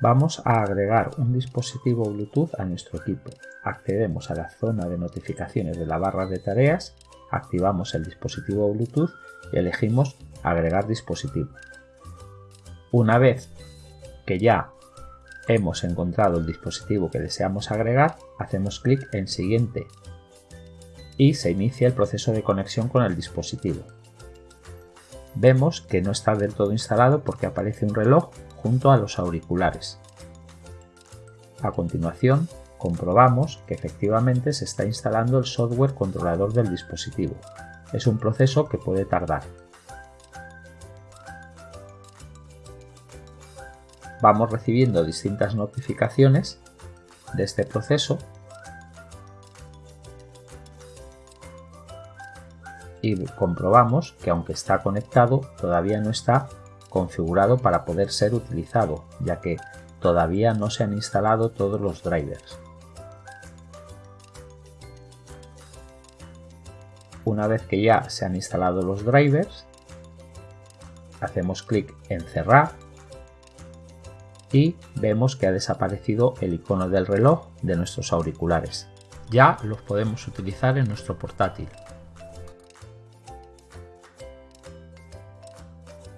Vamos a agregar un dispositivo Bluetooth a nuestro equipo. Accedemos a la zona de notificaciones de la barra de tareas, activamos el dispositivo Bluetooth y elegimos agregar dispositivo. Una vez que ya hemos encontrado el dispositivo que deseamos agregar, hacemos clic en siguiente y se inicia el proceso de conexión con el dispositivo. Vemos que no está del todo instalado porque aparece un reloj junto a los auriculares. A continuación, comprobamos que efectivamente se está instalando el software controlador del dispositivo. Es un proceso que puede tardar. Vamos recibiendo distintas notificaciones de este proceso y comprobamos que aunque está conectado todavía no está configurado para poder ser utilizado ya que todavía no se han instalado todos los drivers. Una vez que ya se han instalado los drivers, hacemos clic en cerrar y vemos que ha desaparecido el icono del reloj de nuestros auriculares. Ya los podemos utilizar en nuestro portátil.